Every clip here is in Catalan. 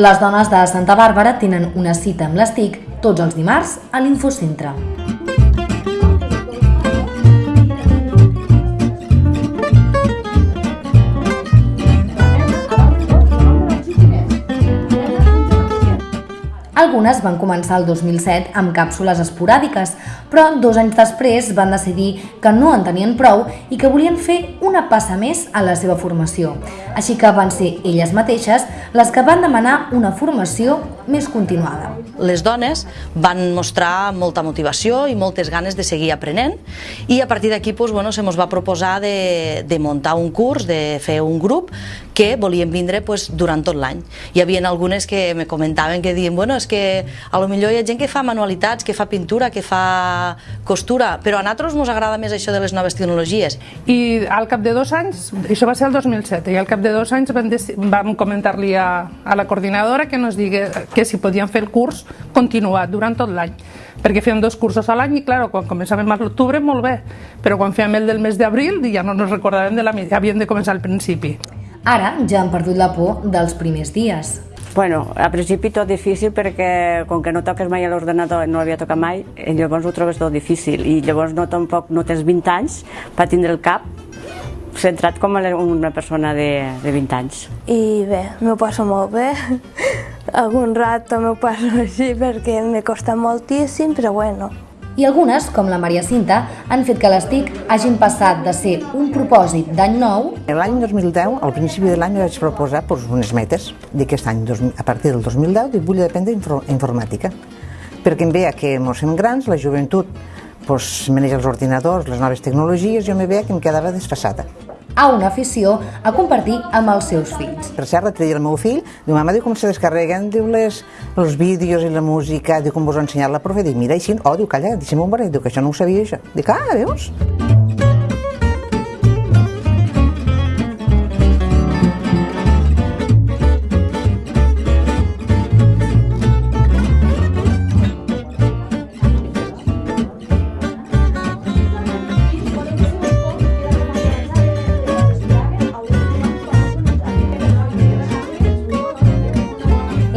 Les dones de Santa Bàrbara tenen una cita amb les TIC tots els dimarts a l'Infocentre. Algunes van començar el 2007 amb càpsules esporàdiques, però dos anys després van decidir que no en tenien prou i que volien fer una passa més a la seva formació. Així que van ser elles mateixes les que van demanar una formació més continuada. Les dones van mostrar molta motivació i moltes ganes de seguir aprenent i a partir d'aquí doncs, bueno, se va proposar de, de muntar un curs, de fer un grup que volien vindre pues, durant tot l'any. Hi havia algunes que me comentaven que diuen, bueno, és que a lo millor hi ha gent que fa manualitats, que fa pintura, que fa costura, però a nosaltres ens agrada més això de les noves tecnologies. I al cap de dos anys, això va ser el 2007, i al cap de dos anys vam, vam comentar-li a, a la coordinadora que nos digui que si podien fer el curs continuat durant tot l'any perquè fèiem dos cursos a l'any i, clar, quan començàvem a l'octubre, molt bé, però quan fèiem el del mes d'abril ja no ens recordàvem de la havíem de començar al principi. Ara ja han perdut la por dels primers dies. Bueno, a principi tot difícil perquè com que no toques mai a l'ordenador, no l'havia tocat mai, i llavors ho trobes tot difícil i llavors no, tampoc no tens 20 anys per tindre el cap centrat com una persona de, de 20 anys. I bé, m'ho passo molt bé. Algun rato m'ho passo així perquè me costa moltíssim, però bueno, i algunes, com la Maria Cinta, han fet que les TIC hagin passat de ser un propòsit d'any nou... L'any 2010, al principi de l'any, vaig proposar pues, unes metes d'aquest any, a partir del 2010, i vull aprendre informàtica, perquè em veia que ens fem grans, la joventut pues, maneja els ordinadors, les noves tecnologies, jo me veia que em quedava desfassada a una afició a compartir amb els seus fills. Per cert, l'altre dia el meu fill, diu, mama, diu, com se descarreguen, diu, les, els vídeos i la música, diu, com vos ha ensenyat la profe, dic, mira, així, oh, diu, calla, deixa'm un barret, diu, que això no ho sabia, això. Dic, ah, veus?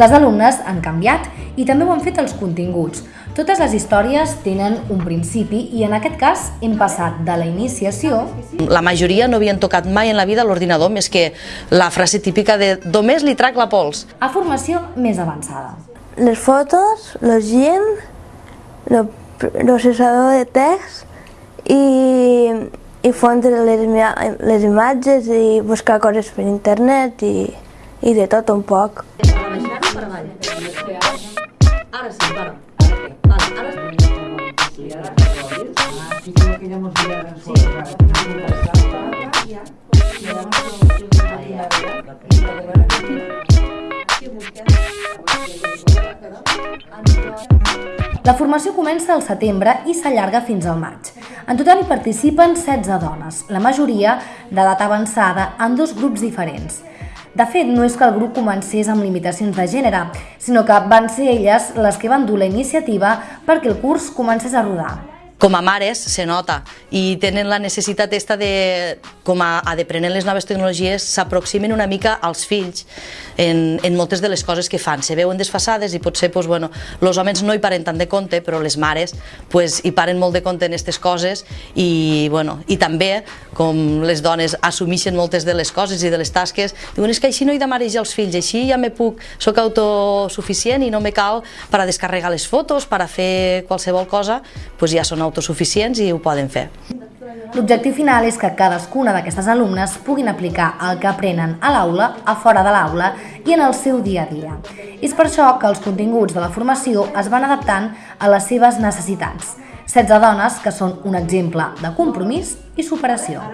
Les alumnes han canviat i també ho han fet els continguts. Totes les històries tenen un principi i en aquest cas hem passat de la iniciació... La majoria no havien tocat mai en la vida l'ordinador més que la frase típica de només li trac la pols. A formació més avançada. Les fotos, llegint, el processador de text i, i fondre les, les imatges i buscar coses per internet i, i de tot un poc. Ara sí, para. Vale, ara sí. que. La formació comença al setembre i s'allarga fins al maig. En total hi participen 16 dones, la majoria d'edat avançada en dos grups diferents. De fet, no és que el grup comencés amb limitacions de gènere, sinó que van ser elles les que van dur la iniciativa perquè el curs comencés a rodar com a mares se nota i tenen la necessitat esta de, com a, a deprenent les noves tecnologies, s'aproximen una mica als fills en, en moltes de les coses que fan. Se veuen desfassades i potser pues, bueno, els homes no hi paren tant de compte, però les mares pues, hi paren molt de compte en aquestes coses i, bueno, i també, com les dones assumeixen moltes de les coses i de les tasques, diuen és que així no he de els fills, així ja me puc, soc autosuficient i no me cal per a descarregar les fotos, per a fer qualsevol cosa, pues ja són autosuficients i ho poden fer. L'objectiu final és que cadascuna d'aquestes alumnes puguin aplicar el que aprenen a l'aula, a fora de l'aula i en el seu dia a dia. És per això que els continguts de la formació es van adaptant a les seves necessitats. 16 dones que són un exemple de compromís i superació.